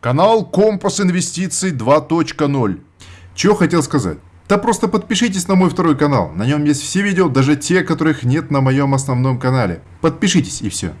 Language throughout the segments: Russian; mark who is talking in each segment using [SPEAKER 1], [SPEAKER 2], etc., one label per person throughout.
[SPEAKER 1] Канал Компас Инвестиций 2.0. Чего хотел сказать? Да просто подпишитесь на мой второй канал. На нем есть все видео, даже те, которых нет на моем основном канале. Подпишитесь и все.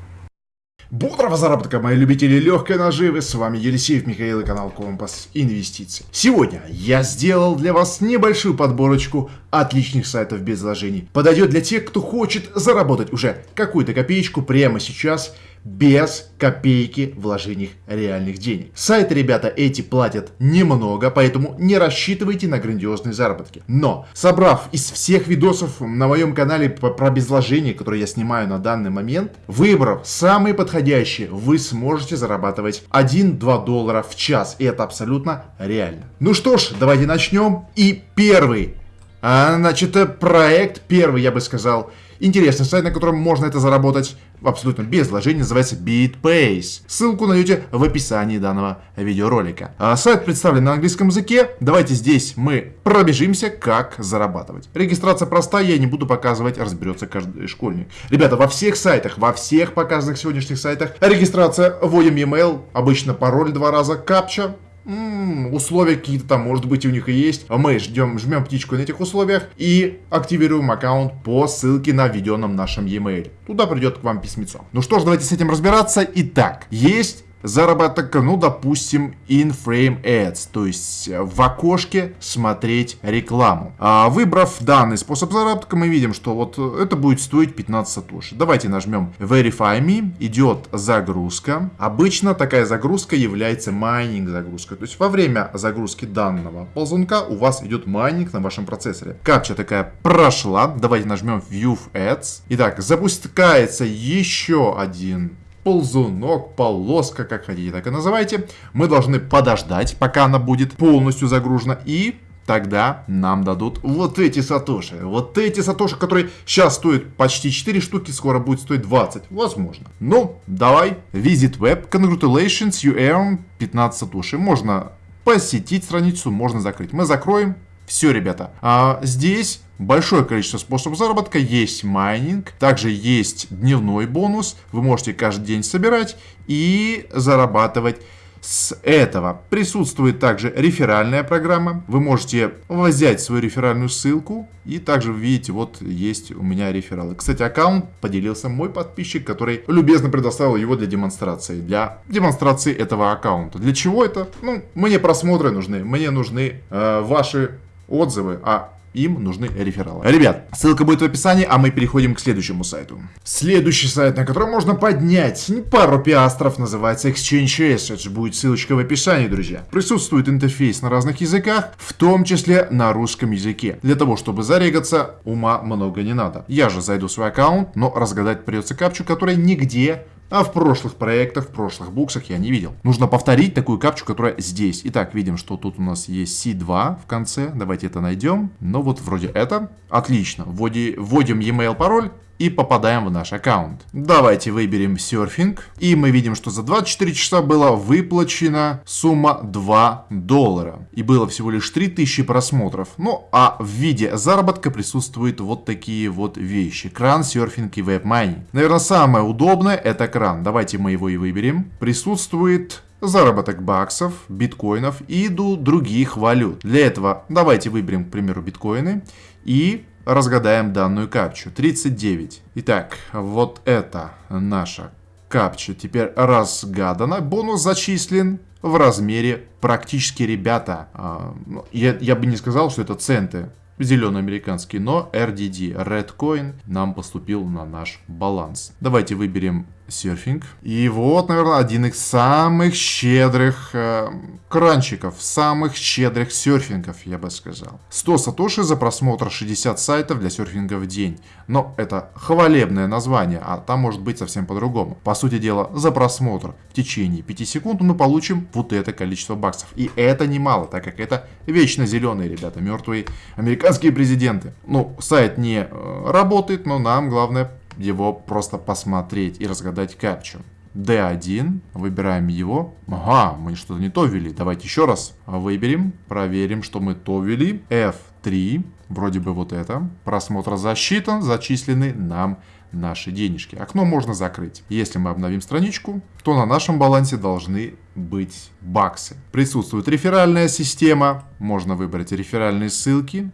[SPEAKER 1] Бодрого заработка, мои любители легкой наживы. С вами Елисеев Михаил и канал Компас Инвестиций. Сегодня я сделал для вас небольшую подборочку отличных сайтов без вложений. Подойдет для тех, кто хочет заработать уже какую-то копеечку прямо сейчас – без копейки вложений реальных денег. Сайты, ребята, эти платят немного, поэтому не рассчитывайте на грандиозные заработки. Но, собрав из всех видосов на моем канале про безвложение, которые я снимаю на данный момент, выбрав самые подходящие, вы сможете зарабатывать 1-2 доллара в час. И это абсолютно реально. Ну что ж, давайте начнем. И первый, а, значит, проект, первый, я бы сказал, интересный сайт, на котором можно это заработать абсолютно без вложений, называется BitPace. Ссылку найдете в описании данного видеоролика. А сайт представлен на английском языке. Давайте здесь мы пробежимся, как зарабатывать. Регистрация простая, я не буду показывать, разберется каждый школьник. Ребята, во всех сайтах, во всех показанных сегодняшних сайтах регистрация, вводим e-mail, обычно пароль два раза, капча, м-м, условия какие-то там, может быть, у них и есть. А мы ждем, жмем птичку на этих условиях и активируем аккаунт по ссылке на введенном нашем e-mail. Туда придет к вам письмецо. Ну что ж, давайте с этим разбираться. Итак, есть заработок, ну, допустим, in-frame ads, то есть в окошке смотреть рекламу. А, выбрав данный способ заработка, мы видим, что вот это будет стоить 15 сатоши. Давайте нажмем Verify Me, идет загрузка. Обычно такая загрузка является майнинг загрузкой, то есть во время загрузки данного ползунка у вас идет майнинг на вашем процессоре. Капча такая прошла, давайте нажмем View Ads. Итак, запускается еще один ползунок, полоска, как хотите, так и называйте. Мы должны подождать, пока она будет полностью загружена. И тогда нам дадут вот эти сатоши. Вот эти сатоши, которые сейчас стоят почти 4 штуки, скоро будет стоить 20. Возможно. Ну, давай. Visit Web. Congratulations, you earn 15 сатоши. Можно посетить страницу, можно закрыть. Мы закроем. Все, ребята. А здесь большое количество способов заработка. Есть майнинг, также есть дневной бонус. Вы можете каждый день собирать и зарабатывать с этого. Присутствует также реферальная программа. Вы можете взять свою реферальную ссылку. И также видите, вот есть у меня рефералы. Кстати, аккаунт поделился мой подписчик, который любезно предоставил его для демонстрации. Для демонстрации этого аккаунта. Для чего это? Ну, мне просмотры нужны. Мне нужны э, ваши отзывы, а им нужны рефералы. Ребят, ссылка будет в описании, а мы переходим к следующему сайту. Следующий сайт, на котором можно поднять пару пиастров, называется Exchange Assets. Будет ссылочка в описании, друзья. Присутствует интерфейс на разных языках, в том числе на русском языке. Для того, чтобы зарегаться, ума много не надо. Я же зайду в свой аккаунт, но разгадать придется капчу, которая нигде а в прошлых проектах, в прошлых буксах я не видел. Нужно повторить такую капчу, которая здесь. Итак, видим, что тут у нас есть C2 в конце. Давайте это найдем. Ну вот вроде это. Отлично. Вводим e-mail пароль и попадаем в наш аккаунт. Давайте выберем серфинг. И мы видим, что за 24 часа была выплачена сумма 2 доллара. И было всего лишь 3000 просмотров. Ну а в виде заработка присутствуют вот такие вот вещи. Кран, серфинг и веб-майнинг. Наверное, самое удобное это кран. Давайте мы его и выберем. Присутствует заработок баксов, биткоинов и других валют. Для этого давайте выберем, к примеру, биткоины и разгадаем данную капчу. 39. Итак, вот это наша капча теперь разгадана. Бонус зачислен в размере практически, ребята, э, я, я бы не сказал, что это центы зеленоамериканские, но RDD, Redcoin, нам поступил на наш баланс. Давайте выберем серфинг. И вот, наверное, один из самых щедрых э, кранчиков, самых щедрых серфингов, я бы сказал. 100 сатоши за просмотр 60 сайтов для серфинга в день. Но это хвалебное название, а там может быть совсем по-другому. По сути дела, за просмотр в течение 5 секунд мы получим вот это количество баксов. И это немало, так как это вечно зеленые ребята, мертвые американские президенты. Ну, сайт не э, работает, но нам главное его просто посмотреть и разгадать капчу. D1, выбираем его. Ага, мы что-то не то ввели. Давайте еще раз выберем, проверим, что мы то ввели. F3, вроде бы вот это. Просмотр засчитан, зачислены нам наши денежки. Окно можно закрыть. Если мы обновим страничку, то на нашем балансе должны быть баксы. Присутствует реферальная система, можно выбрать реферальные ссылки,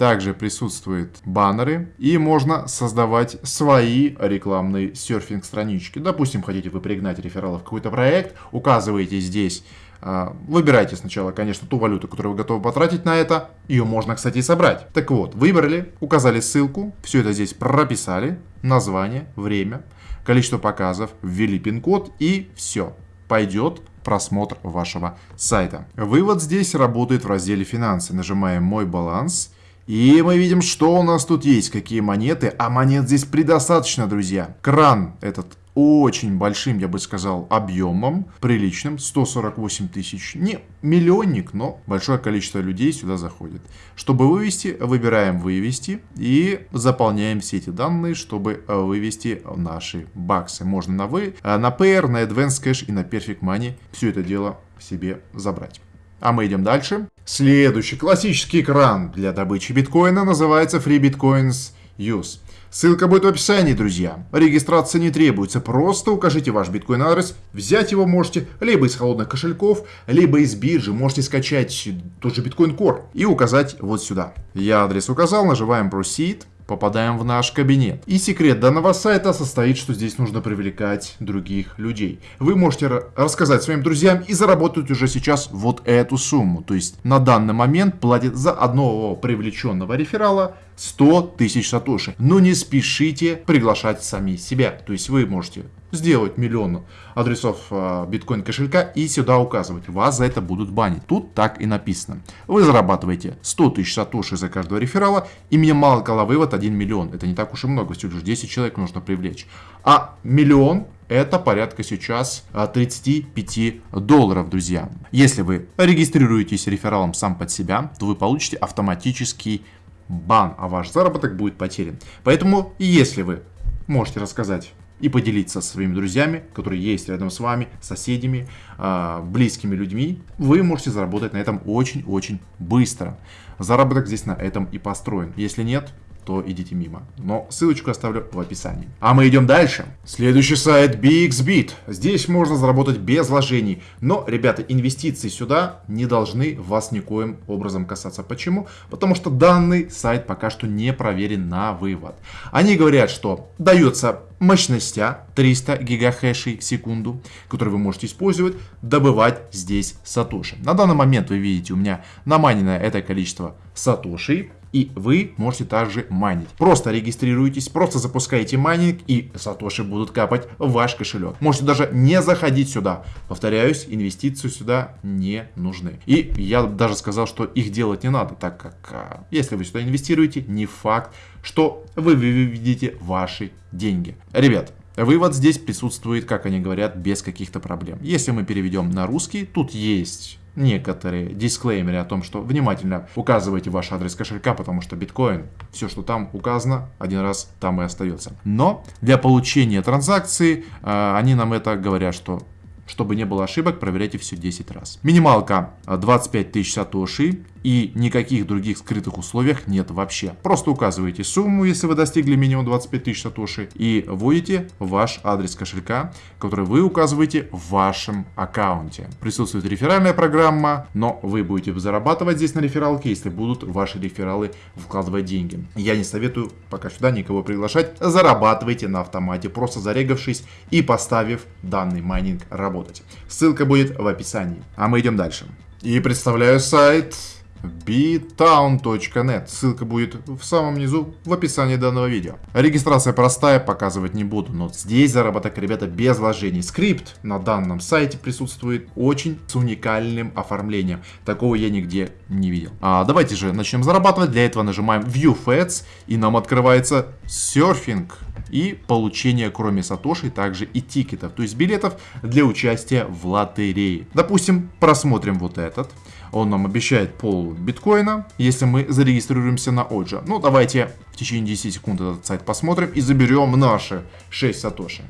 [SPEAKER 1] также присутствуют баннеры и можно создавать свои рекламные серфинг-странички. Допустим, хотите вы пригнать рефералов в какой-то проект, указываете здесь а, Выбирайте сначала, конечно, ту валюту, которую вы готовы потратить на это. Ее можно, кстати, собрать. Так вот, выбрали, указали ссылку, все это здесь прописали, название, время, количество показов, ввели пин-код и все. Пойдет просмотр вашего сайта. Вывод здесь работает в разделе «Финансы». Нажимаем «Мой баланс». И мы видим, что у нас тут есть, какие монеты. А монет здесь предостаточно, друзья. Кран этот очень большим, я бы сказал, объемом, приличным, 148 тысяч. Не миллионник, но большое количество людей сюда заходит. Чтобы вывести, выбираем «Вывести» и заполняем все эти данные, чтобы вывести наши баксы. Можно на, вы, на Payer, на Advanced Cash и на Perfect Money все это дело себе забрать. А мы идем дальше. Следующий классический экран для добычи биткоина называется Free Bitcoins Use. Ссылка будет в описании, друзья. Регистрация не требуется, просто укажите ваш биткоин-адрес. Взять его можете либо из холодных кошельков, либо из биржи. Можете скачать тот же биткоин Core и указать вот сюда. Я адрес указал, нажимаем Proceed попадаем в наш кабинет. И секрет данного сайта состоит, что здесь нужно привлекать других людей. Вы можете рассказать своим друзьям и заработать уже сейчас вот эту сумму. То есть на данный момент платит за одного привлеченного реферала 100 тысяч сатоши. Но не спешите приглашать сами себя. То есть вы можете сделать миллион адресов э, биткоин кошелька и сюда указывать. Вас за это будут банить. Тут так и написано. Вы зарабатываете 100 тысяч сатоши за каждого реферала и минималка вывод 1 миллион. Это не так уж и много, всего лишь 10 человек нужно привлечь. А миллион это порядка сейчас 35 а, долларов, друзья. Если вы регистрируетесь рефералом сам под себя, то вы получите автоматический бан, а ваш заработок будет потерян. Поэтому, если вы можете рассказать и поделиться со своими друзьями, которые есть рядом с вами, соседями, а, близкими людьми, вы можете заработать на этом очень-очень быстро. Заработок здесь на этом и построен. Если нет, то идите мимо. Но ссылочку оставлю в описании. А мы идем дальше. Следующий сайт BXBit. Здесь можно заработать без вложений. Но, ребята, инвестиции сюда не должны вас никоим образом касаться. Почему? Потому что данный сайт пока что не проверен на вывод. Они говорят, что дается мощностя 300 гигахэшей в секунду, которые вы можете использовать, добывать здесь сатоши. На данный момент вы видите, у меня наманено это количество сатошей и вы можете также майнить. Просто регистрируйтесь, просто запускаете майнинг и сатоши будут капать в ваш кошелек. Можете даже не заходить сюда. Повторяюсь, инвестиции сюда не нужны. И я даже сказал, что их делать не надо, так как а, если вы сюда инвестируете, не факт, что вы выведете ваши деньги. Ребят, Вывод здесь присутствует, как они говорят, без каких-то проблем. Если мы переведем на русский, тут есть некоторые дисклеймеры о том, что внимательно указывайте ваш адрес кошелька, потому что биткоин, все, что там указано, один раз там и остается. Но для получения транзакции э, они нам это говорят, что чтобы не было ошибок, проверяйте все 10 раз. Минималка 25 тысяч сатоши и никаких других скрытых условиях нет вообще. Просто указываете сумму, если вы достигли минимум 25 тысяч сатоши и вводите ваш адрес кошелька, который вы указываете в вашем аккаунте. Присутствует реферальная программа, но вы будете зарабатывать здесь на рефералке, если будут ваши рефералы вкладывать деньги. Я не советую пока сюда никого приглашать. Зарабатывайте на автомате, просто зарегавшись и поставив данный майнинг работать. Ссылка будет в описании. А мы идем дальше. И представляю сайт btown.net. Ссылка будет в самом низу в описании данного видео. Регистрация простая, показывать не буду, но здесь заработок, ребята, без вложений. Скрипт на данном сайте присутствует очень с уникальным оформлением. Такого я нигде не видел. А давайте же начнем зарабатывать. Для этого нажимаем View Ads и нам открывается серфинг и получение, кроме сатоши, также и тикетов, то есть билетов для участия в лотерее. Допустим, просмотрим вот этот. Он нам обещает пол биткоина, если мы зарегистрируемся на Оджа. Ну, давайте в течение 10 секунд этот сайт посмотрим и заберем наши 6 сатоши.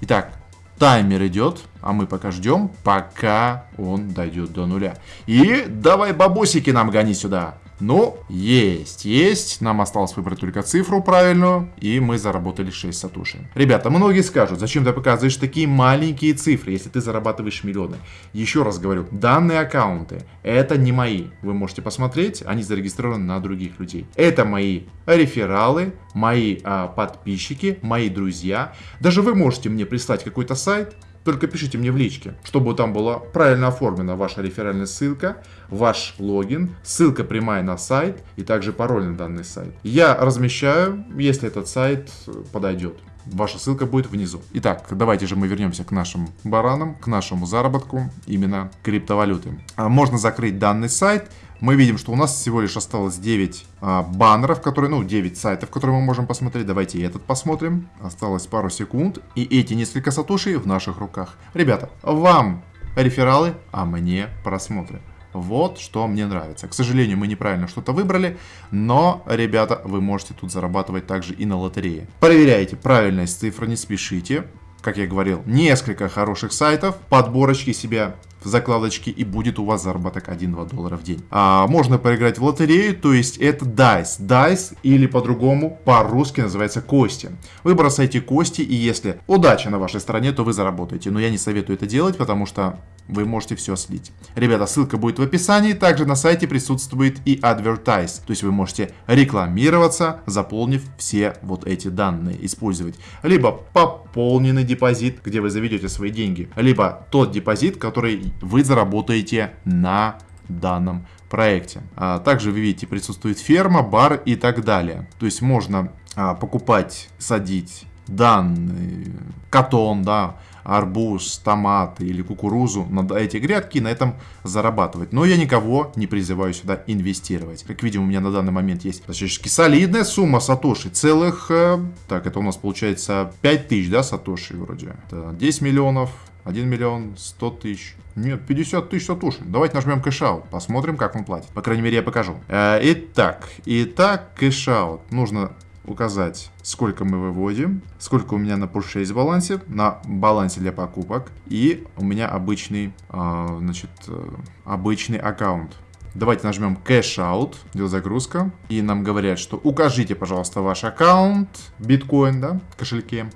[SPEAKER 1] Итак, таймер идет, а мы пока ждем, пока он дойдет до нуля. И давай бабосики нам гони сюда. Ну, есть, есть. Нам осталось выбрать только цифру правильную, и мы заработали 6 сатуши. Ребята, многие скажут, зачем ты показываешь такие маленькие цифры, если ты зарабатываешь миллионы. Еще раз говорю, данные аккаунты, это не мои. Вы можете посмотреть, они зарегистрированы на других людей. Это мои рефералы, мои а, подписчики, мои друзья. Даже вы можете мне прислать какой-то сайт, только пишите мне в личке, чтобы там была правильно оформлена ваша реферальная ссылка, ваш логин, ссылка прямая на сайт и также пароль на данный сайт. Я размещаю, если этот сайт подойдет. Ваша ссылка будет внизу. Итак, давайте же мы вернемся к нашим баранам, к нашему заработку именно криптовалюты. А, можно закрыть данный сайт мы видим, что у нас всего лишь осталось 9 а, баннеров, которые, ну, 9 сайтов, которые мы можем посмотреть. Давайте этот посмотрим. Осталось пару секунд. И эти несколько сатушей в наших руках. Ребята, вам рефералы, а мне просмотры. Вот что мне нравится. К сожалению, мы неправильно что-то выбрали, но, ребята, вы можете тут зарабатывать также и на лотерее. Проверяйте правильность цифры, не спешите. Как я говорил, несколько хороших сайтов, подборочки себя закладочки и будет у вас заработок 1-2 доллара в день. А, можно поиграть в лотерею, то есть это DICE. DICE или по-другому по-русски называется кости. Вы бросаете кости и если удача на вашей стороне, то вы заработаете. Но я не советую это делать, потому что вы можете все слить. Ребята, ссылка будет в описании. Также на сайте присутствует и Advertise. То есть вы можете рекламироваться, заполнив все вот эти данные. Использовать либо пополненный депозит, где вы заведете свои деньги, либо тот депозит, который вы заработаете на данном проекте. А также вы видите, присутствует ферма, бар и так далее. То есть можно а, покупать, садить данные, катон, да, арбуз, томаты или кукурузу на эти грядки и на этом зарабатывать. Но я никого не призываю сюда инвестировать. Как видим, у меня на данный момент есть достаточно солидная сумма сатоши. Целых, э, так, это у нас получается 5 тысяч, да, сатоши вроде. Это 10 миллионов, 1 миллион 100 тысяч. Нет, 50 тысяч сатоши. Давайте нажмем cashout. Посмотрим, как он платит. По крайней мере, я покажу. Э, итак, итак, cashout. Нужно указать, сколько мы выводим, сколько у меня на purchase балансе, на балансе для покупок, и у меня обычный, э, значит, э, обычный аккаунт. Давайте нажмем Cash Out, идет загрузка, и нам говорят, что укажите, пожалуйста, ваш аккаунт, биткоин, да, в кошельке.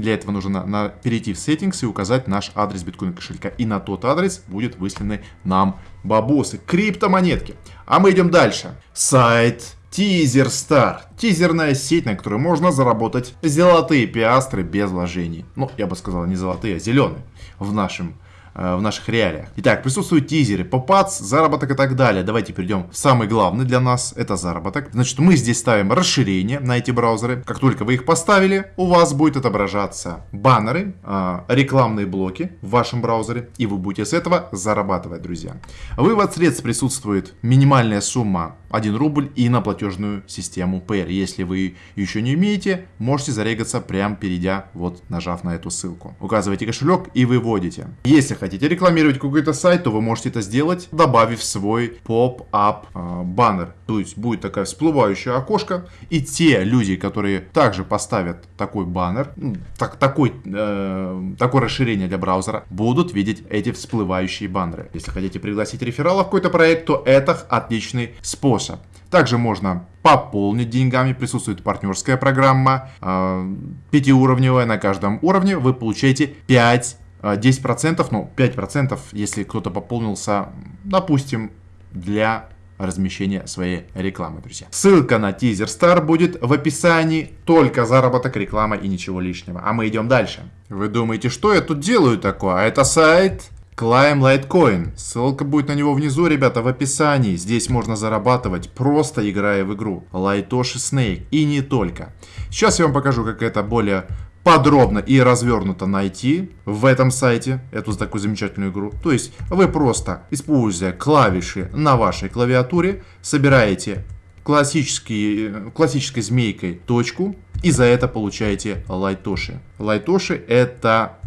[SPEAKER 1] Для этого нужно на, на, перейти в Settings и указать наш адрес биткоин кошелька. И на тот адрес будет высланы нам бабосы, криптомонетки. А мы идем дальше. Сайт Тизер Стар. Тизерная сеть, на которой можно заработать золотые пиастры без вложений. Ну, я бы сказал, не золотые, а зеленые в нашем в наших реалиях. Итак, присутствуют тизеры, попац, заработок и так далее. Давайте перейдем в самый главный для нас, это заработок. Значит, мы здесь ставим расширение на эти браузеры. Как только вы их поставили, у вас будет отображаться баннеры, э, рекламные блоки в вашем браузере, и вы будете с этого зарабатывать, друзья. Вывод средств присутствует минимальная сумма 1 рубль и на платежную систему Payer. Если вы еще не умеете, можете зарегаться прямо перейдя, вот нажав на эту ссылку. Указываете кошелек и выводите. Если хотите рекламировать какой-то сайт, то вы можете это сделать, добавив свой поп-ап э, баннер. То есть будет такая всплывающая окошко, и те люди, которые также поставят такой баннер, ну, так, такой, э, такое расширение для браузера, будут видеть эти всплывающие баннеры. Если хотите пригласить реферала в какой-то проект, то это отличный способ. Также можно пополнить деньгами, присутствует партнерская программа, э, пятиуровневая на каждом уровне, вы получаете 5 10%, ну 5%, если кто-то пополнился, допустим, для размещения своей рекламы, друзья. Ссылка на тизер Star будет в описании, только заработок, реклама и ничего лишнего. А мы идем дальше. Вы думаете, что я тут делаю такое? А это сайт Climb Litecoin. Ссылка будет на него внизу, ребята, в описании. Здесь можно зарабатывать, просто играя в игру. Лайтоши Snake. И не только. Сейчас я вам покажу, как это более подробно и развернуто найти в этом сайте эту такую замечательную игру. То есть вы просто, используя клавиши на вашей клавиатуре, собираете классический, классической змейкой точку и за это получаете лайтоши. Лайтоши это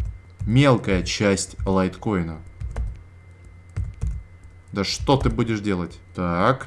[SPEAKER 1] мелкая часть лайткоина. Да что ты будешь делать? Так.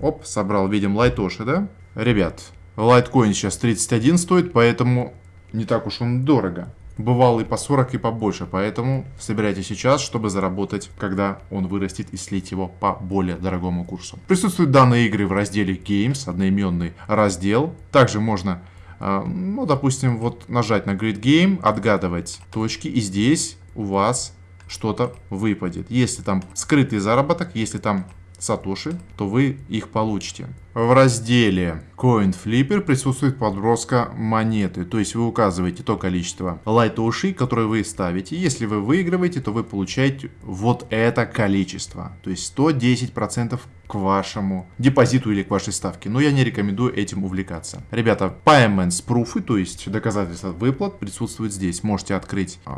[SPEAKER 1] Оп, собрал, видим, лайтоши, да? Ребят, лайткоин сейчас 31 стоит, поэтому не так уж он дорого. бывало и по 40, и побольше, поэтому собирайте сейчас, чтобы заработать, когда он вырастет и слить его по более дорогому курсу. Присутствуют данные игры в разделе Games, одноименный раздел. Также можно а, ну, допустим, вот нажать на Grid Game, отгадывать точки, и здесь у вас что-то выпадет. Если там скрытый заработок, если там сатоши, то вы их получите. В разделе Coin Flipper присутствует подброска монеты, то есть вы указываете то количество лайтоши, которые вы ставите. Если вы выигрываете, то вы получаете вот это количество, то есть 110% к вашему депозиту или к вашей ставке. Но я не рекомендую этим увлекаться. Ребята, payments proof, то есть доказательства выплат, присутствуют здесь. Можете открыть э,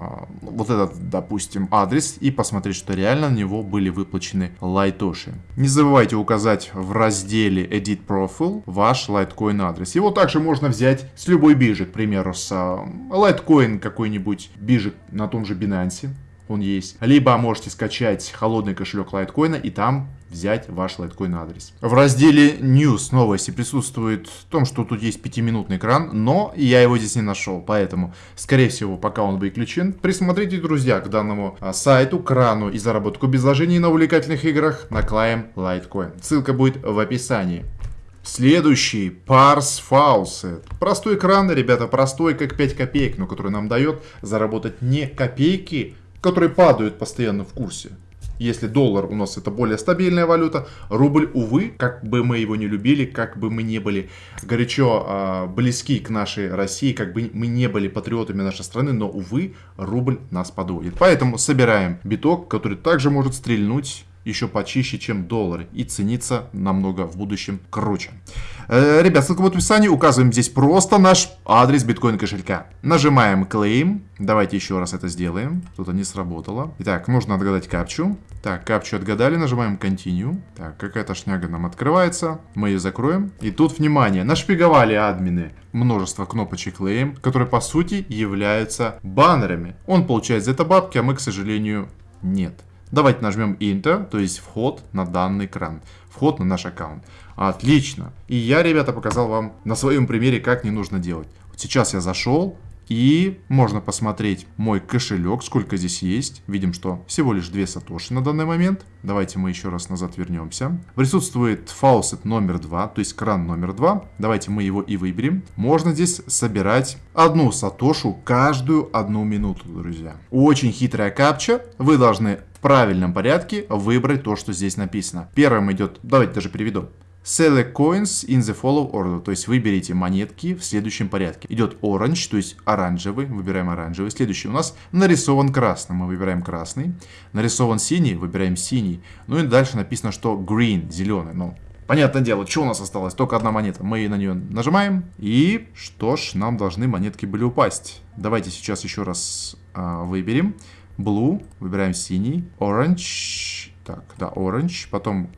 [SPEAKER 1] вот этот, допустим, адрес и посмотреть, что реально на него были выплачены лайтоши. Не забывайте указать в разделе Edit Profile ваш лайткоин адрес. Его также можно взять с любой биржи, к примеру, с лайткоин какой-нибудь биржи на том же Binance он есть. Либо можете скачать холодный кошелек лайткоина и там взять ваш лайткоин адрес. В разделе News новости присутствует в том, что тут есть пятиминутный экран, но я его здесь не нашел, поэтому, скорее всего, пока он выключен, присмотрите, друзья, к данному а, сайту, крану и заработку без вложений на увлекательных играх на Claim Litecoin. Ссылка будет в описании. Следующий Parse Faucet. Простой экран, ребята, простой, как 5 копеек, но который нам дает заработать не копейки, которые падают постоянно в курсе. Если доллар у нас это более стабильная валюта, рубль, увы, как бы мы его не любили, как бы мы не были горячо э, близки к нашей России, как бы мы не были патриотами нашей страны, но, увы, рубль нас подводит. Поэтому собираем биток, который также может стрельнуть еще почище, чем доллары и ценится намного в будущем круче. Э, ребят, ссылка в описании. Указываем здесь просто наш адрес биткоин кошелька. Нажимаем Claim. Давайте еще раз это сделаем. Что-то не сработало. Итак, нужно отгадать капчу. Так, капчу отгадали. Нажимаем Continue. Так, какая-то шняга нам открывается. Мы ее закроем. И тут, внимание, нашпиговали админы множество кнопочек Claim, которые по сути являются баннерами. Он получает за это бабки, а мы, к сожалению, нет. Давайте нажмем Enter, то есть вход на данный экран, вход на наш аккаунт. Отлично. И я, ребята, показал вам на своем примере, как не нужно делать. Вот сейчас я зашел, и можно посмотреть мой кошелек, сколько здесь есть. Видим, что всего лишь 2 сатоши на данный момент. Давайте мы еще раз назад вернемся. Присутствует фаусет номер 2, то есть кран номер 2. Давайте мы его и выберем. Можно здесь собирать одну сатошу каждую одну минуту, друзья. Очень хитрая капча. Вы должны правильном порядке выбрать то, что здесь написано. Первым идет, давайте даже переведу. Select coins in the follow order, то есть выберите монетки в следующем порядке. Идет orange, то есть оранжевый, выбираем оранжевый. Следующий у нас нарисован красным, мы выбираем красный. Нарисован синий, выбираем синий. Ну и дальше написано, что green, зеленый. Ну, понятное дело, что у нас осталось? Только одна монета. Мы на нее нажимаем. И что ж, нам должны монетки были упасть. Давайте сейчас еще раз а, выберем. Blue, выбираем синий, orange, так, да, orange, потом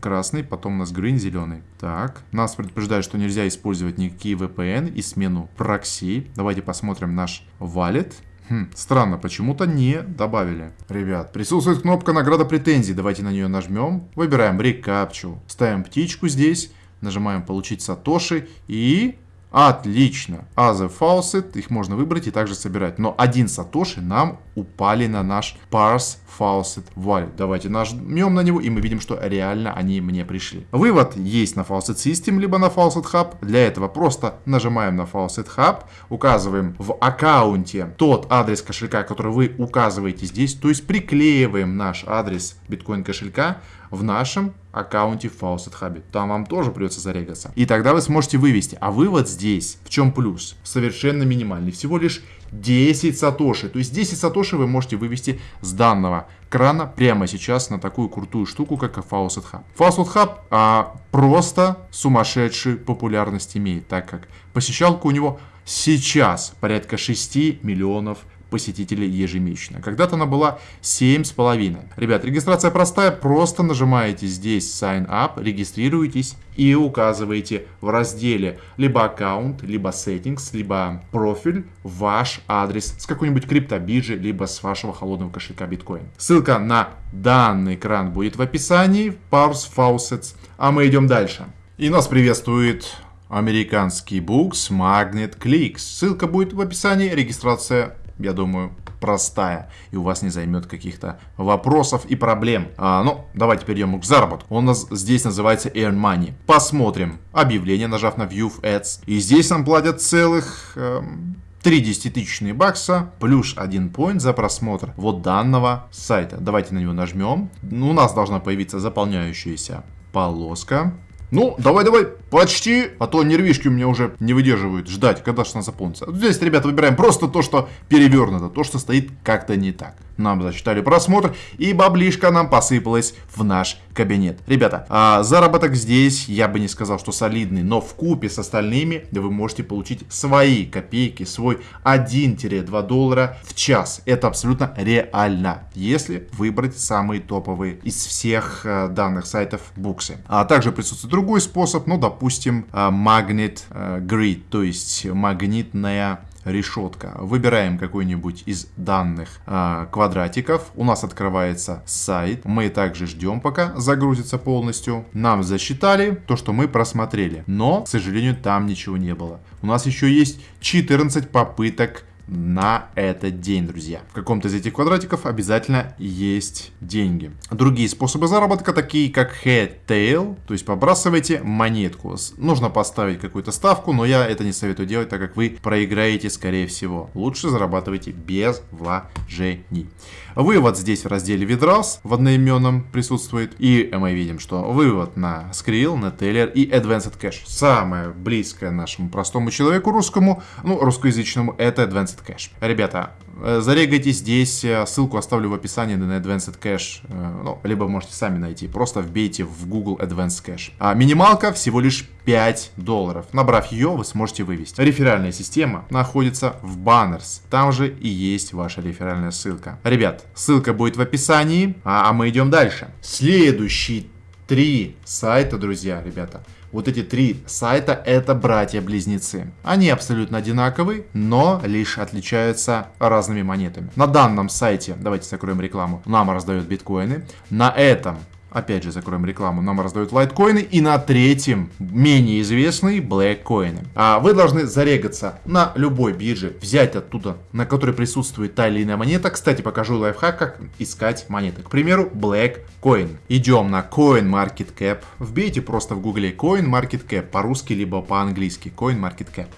[SPEAKER 1] красный, потом у нас green, зеленый. Так, нас предупреждают, что нельзя использовать никакие VPN и смену прокси. Давайте посмотрим наш wallet. Хм, странно, почему-то не добавили. Ребят, присутствует кнопка награда претензий. Давайте на нее нажмем. Выбираем рекапчу. Ставим птичку здесь. Нажимаем получить сатоши и Отлично. Other Faucet, их можно выбрать и также собирать. Но один сатоши нам упали на наш Parse Faucet Wallet. Давайте нажмем на него, и мы видим, что реально они мне пришли. Вывод есть на Faucet System, либо на Faucet Hub. Для этого просто нажимаем на Faucet Hub, указываем в аккаунте тот адрес кошелька, который вы указываете здесь, то есть приклеиваем наш адрес биткоин кошелька в нашем аккаунте в Faucet Hub. Там вам тоже придется зарегаться. И тогда вы сможете вывести. А вывод здесь, в чем плюс? Совершенно минимальный. Всего лишь 10 сатоши. То есть 10 сатоши вы можете вывести с данного крана прямо сейчас на такую крутую штуку, как Faucet Hub. Faucet Hub а, просто сумасшедшую популярность имеет, так как посещалка у него сейчас порядка 6 миллионов посетителей ежемесячно. Когда-то она была 7,5. Ребят, регистрация простая, просто нажимаете здесь Sign Up, регистрируетесь и указываете в разделе либо аккаунт, либо settings, либо профиль ваш адрес с какой-нибудь криптобиржи, либо с вашего холодного кошелька биткоин. Ссылка на данный экран будет в описании, Parse Faucets, а мы идем дальше. И нас приветствует американский букс Magnet Clicks. Ссылка будет в описании, регистрация я думаю, простая и у вас не займет каких-то вопросов и проблем. А, ну, давайте перейдем к заработку. Он у нас здесь называется Earn Money. Посмотрим объявление, нажав на View Ads. И здесь нам платят целых... Эм, 3 десятитысячные бакса плюс 1 поинт за просмотр вот данного сайта. Давайте на него нажмем. У нас должна появиться заполняющаяся полоска. Ну, давай-давай, почти, а то нервишки у меня уже не выдерживают ждать, когда же она заполнится. Здесь, ребята, выбираем просто то, что перевернуто, то, что стоит как-то не так. Нам засчитали просмотр, и баблишка нам посыпалась в наш кабинет. Ребята, а заработок здесь, я бы не сказал, что солидный, но в купе с остальными вы можете получить свои копейки, свой 1-2 доллара в час. Это абсолютно реально, если выбрать самые топовые из всех э, данных сайтов буксы. А также присутствует другой способ, ну, допустим, Magnet э, Grid, то есть магнитная решетка. Выбираем какой-нибудь из данных э, квадратиков. У нас открывается сайт. Мы также ждем, пока загрузится полностью. Нам засчитали то, что мы просмотрели. Но, к сожалению, там ничего не было. У нас еще есть 14 попыток на этот день, друзья. В каком-то из этих квадратиков обязательно есть деньги. Другие способы заработка, такие как head tail, то есть побрасывайте монетку. Нужно поставить какую-то ставку, но я это не советую делать, так как вы проиграете, скорее всего. Лучше зарабатывайте без вложений. Вывод здесь в разделе Видрас в одноименном присутствует. И мы видим, что вывод на Skrill, на Taylor и Advanced Cache. Самое близкое нашему простому человеку русскому, ну, русскоязычному, это Advanced Cache. Ребята, Э, зарегайте здесь, э, ссылку оставлю в описании на Advanced Cache, э, ну, либо можете сами найти, просто вбейте в Google Advanced Cache. А минималка всего лишь 5 долларов. Набрав ее, вы сможете вывести. Реферальная система находится в Banners, там же и есть ваша реферальная ссылка. Ребят, ссылка будет в описании, а, а мы идем дальше. Следующий три сайта, друзья, ребята. Вот эти три сайта это братья-близнецы. Они абсолютно одинаковые, но лишь отличаются разными монетами. На данном сайте, давайте закроем рекламу, нам раздают биткоины. На этом Опять же, закроем рекламу. Нам раздают лайткоины. И на третьем, менее известные, блэккоины. А вы должны зарегаться на любой бирже, взять оттуда, на которой присутствует та или иная монета. Кстати, покажу лайфхак, как искать монеты. К примеру, Blackcoin. Идем на CoinMarketCap. Вбейте просто в гугле CoinMarketCap по-русски, либо по-английски. CoinMarketCap.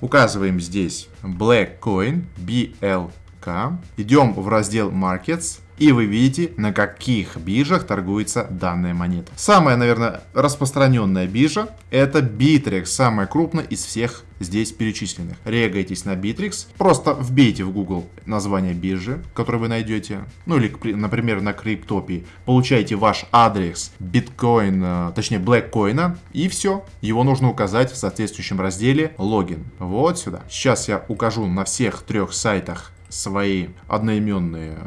[SPEAKER 1] Указываем здесь Blackcoin, BLK. Идем в раздел Markets. И вы видите, на каких биржах торгуется данная монета. Самая, наверное, распространенная биржа это Bittrex, самая крупная из всех здесь перечисленных. Регайтесь на Bittrex, просто вбейте в Google название биржи, которую вы найдете, ну или, например, на Криптопии. Получаете ваш адрес биткоин, э, точнее блэккоина, и все. Его нужно указать в соответствующем разделе логин. Вот сюда. Сейчас я укажу на всех трех сайтах свои одноименные э,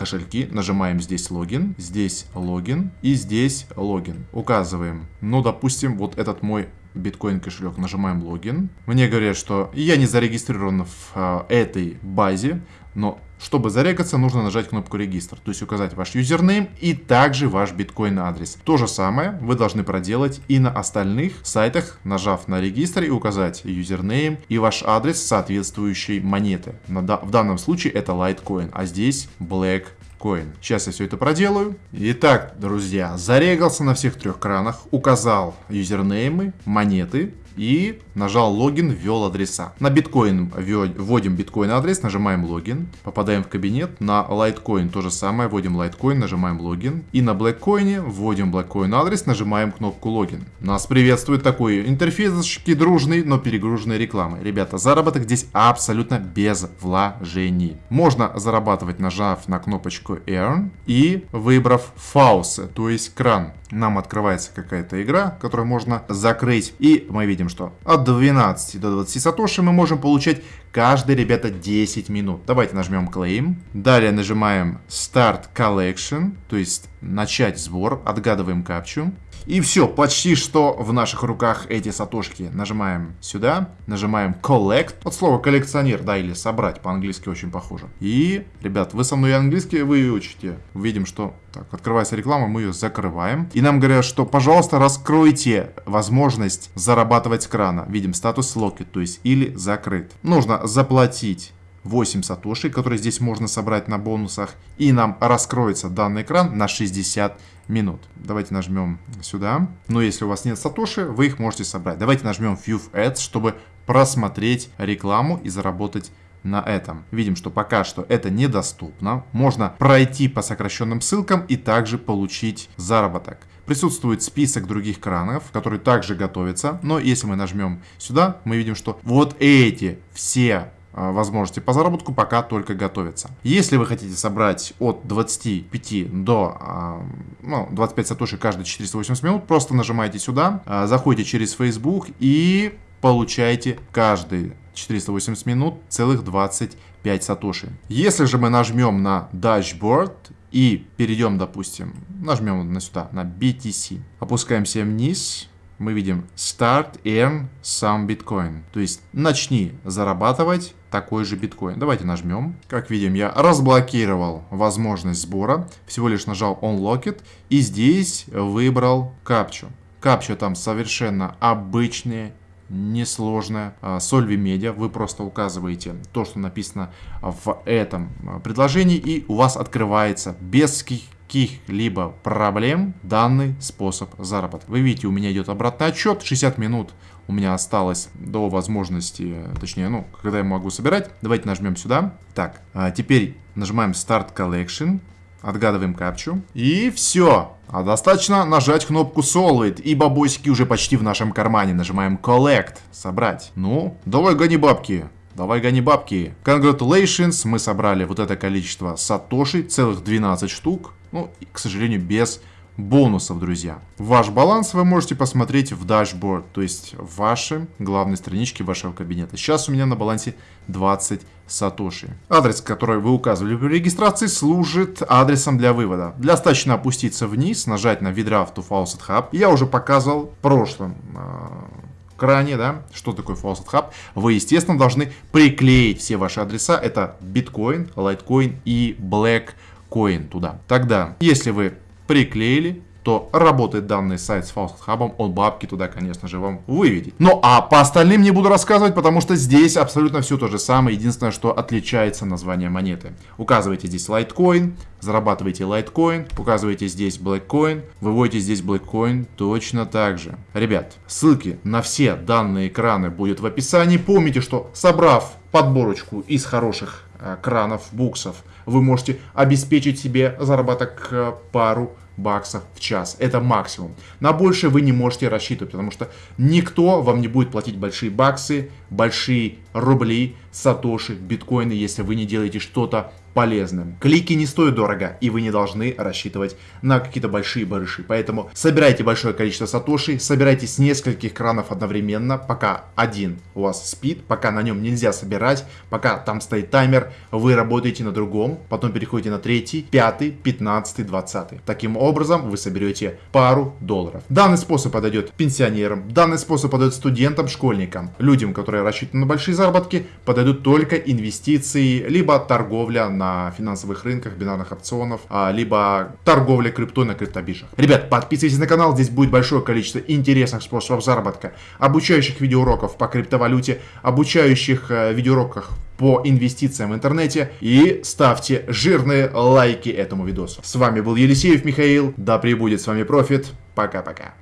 [SPEAKER 1] кошельки, нажимаем здесь логин, здесь логин и здесь логин. Указываем, ну, допустим, вот этот мой биткоин кошелек, нажимаем логин. Мне говорят, что я не зарегистрирован в э, этой базе, но чтобы зарегаться, нужно нажать кнопку регистр, то есть указать ваш username и также ваш биткоин адрес. То же самое вы должны проделать и на остальных сайтах, нажав на регистр и указать username и ваш адрес соответствующей монеты. В данном случае это Litecoin, а здесь Black Coin. Сейчас я все это проделаю. Итак, друзья, зарегался на всех трех кранах, указал юзернеймы, монеты, и нажал логин, ввел адреса. На биткоин вводим биткоин адрес, нажимаем логин, попадаем в кабинет. На лайткоин то же самое, вводим лайткоин, нажимаем логин. И на блэккоине вводим блэккоин адрес, нажимаем кнопку логин. Нас приветствует такой интерфейсочки дружный, но перегруженной рекламы. Ребята, заработок здесь абсолютно без вложений. Можно зарабатывать, нажав на кнопочку Earn и выбрав Fauce, то есть кран нам открывается какая-то игра, которую можно закрыть. И мы видим, что от 12 до 20 сатоши мы можем получать каждые, ребята, 10 минут. Давайте нажмем Claim. Далее нажимаем Start Collection, то есть начать сбор. Отгадываем капчу. И все, почти что в наших руках эти сатошки. Нажимаем сюда, нажимаем Collect. От слова коллекционер, да, или собрать, по-английски очень похоже. И, ребят, вы со мной английский выучите. Видим, что... Так, открывается реклама, мы ее закрываем. И нам говорят, что, пожалуйста, раскройте возможность зарабатывать с крана. Видим статус Locked, то есть или закрыт. Нужно заплатить 8 сатоши, которые здесь можно собрать на бонусах. И нам раскроется данный экран на 60 минут. Давайте нажмем сюда. Но если у вас нет сатоши, вы их можете собрать. Давайте нажмем View Ads, чтобы просмотреть рекламу и заработать на этом. Видим, что пока что это недоступно. Можно пройти по сокращенным ссылкам и также получить заработок. Присутствует список других кранов, которые также готовятся. Но если мы нажмем сюда, мы видим, что вот эти все а, возможности по заработку пока только готовятся. Если вы хотите собрать от 25 до а, ну, 25 сатоши каждые 480 минут, просто нажимаете сюда, а, заходите через Facebook и получаете каждые 480 минут целых 25 сатоши. Если же мы нажмем на Dashboard и перейдем, допустим, нажмем на сюда, на BTC, опускаемся вниз, мы видим Start Earn Some Bitcoin. То есть начни зарабатывать такой же биткоин. Давайте нажмем. Как видим, я разблокировал возможность сбора. Всего лишь нажал Unlock It. И здесь выбрал капчу. Капча там совершенно обычные, несложная. Solvi Media. Вы просто указываете то, что написано в этом предложении. И у вас открывается без каких-либо проблем данный способ заработка. Вы видите, у меня идет обратный отчет, 60 минут у меня осталось до возможности, точнее, ну, когда я могу собирать. Давайте нажмем сюда. Так, а теперь нажимаем Start Collection, отгадываем капчу, и все. А достаточно нажать кнопку Solid, и бабосики уже почти в нашем кармане. Нажимаем Collect, собрать. Ну, давай гони бабки. Давай гони бабки. Congratulations, мы собрали вот это количество сатоши, целых 12 штук. Ну, к сожалению, без бонусов, друзья. Ваш баланс вы можете посмотреть в дашборд, то есть в вашей главной страничке вашего кабинета. Сейчас у меня на балансе 20 сатоши. Адрес, который вы указывали при регистрации, служит адресом для вывода. Достаточно опуститься вниз, нажать на Vidraft to Faucet Hub. Я уже показывал в прошлом э, кране, да, что такое Faucet Hub. Вы, естественно, должны приклеить все ваши адреса. Это Bitcoin, Litecoin и Blackcoin туда. Тогда, если вы приклеили, то работает данный сайт с Hub, он бабки туда, конечно же, вам выведет. Ну, а по остальным не буду рассказывать, потому что здесь абсолютно все то же самое. Единственное, что отличается название монеты. Указываете здесь Litecoin, зарабатываете Litecoin, указываете здесь Blackcoin, выводите здесь Blackcoin точно так же. Ребят, ссылки на все данные экраны будут в описании. Помните, что собрав подборочку из хороших э, кранов, буксов, вы можете обеспечить себе заработок э, пару баксов в час. Это максимум. На больше вы не можете рассчитывать, потому что никто вам не будет платить большие баксы, большие рубли, сатоши, биткоины, если вы не делаете что-то полезным. Клики не стоят дорого, и вы не должны рассчитывать на какие-то большие барыши. Поэтому собирайте большое количество сатоши, собирайте с нескольких кранов одновременно, пока один у вас спит, пока на нем нельзя собирать, пока там стоит таймер, вы работаете на другом, потом переходите на третий, пятый, пятнадцатый, двадцатый. Таким образом вы соберете пару долларов. Данный способ подойдет пенсионерам, данный способ подойдет студентам, школьникам, людям, которые рассчитаны на большие заработки, подойдут только инвестиции, либо торговля на финансовых рынках, бинарных опционов, а, либо торговля криптой на криптобиржах. Ребят, подписывайтесь на канал, здесь будет большое количество интересных способов заработка, обучающих видеоуроков по криптовалюте, обучающих э, видеоуроках по инвестициям в интернете и ставьте жирные лайки этому видосу. С вами был Елисеев Михаил, да пребудет с вами профит, пока-пока.